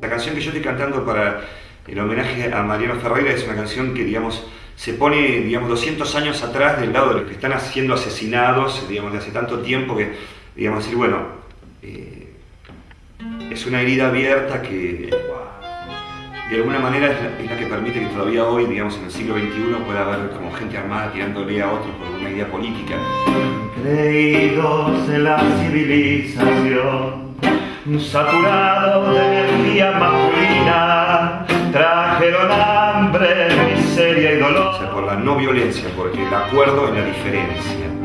La canción que yo estoy cantando para el homenaje a Mariano Ferreira es una canción que, digamos, se pone, digamos, 200 años atrás del lado de los que están siendo asesinados, digamos, de hace tanto tiempo que, digamos, decir, bueno, eh, es una herida abierta que de alguna manera es la, es la, que permite que todavía hoy, digamos, en el siglo XXI pueda haber como gente armada tirándole a otros por una idea política. Creídos en la civilización, saturados de energía masculina, trajeron hambre, miseria y dolor. O sea, por la no violencia, porque el acuerdo en la diferencia.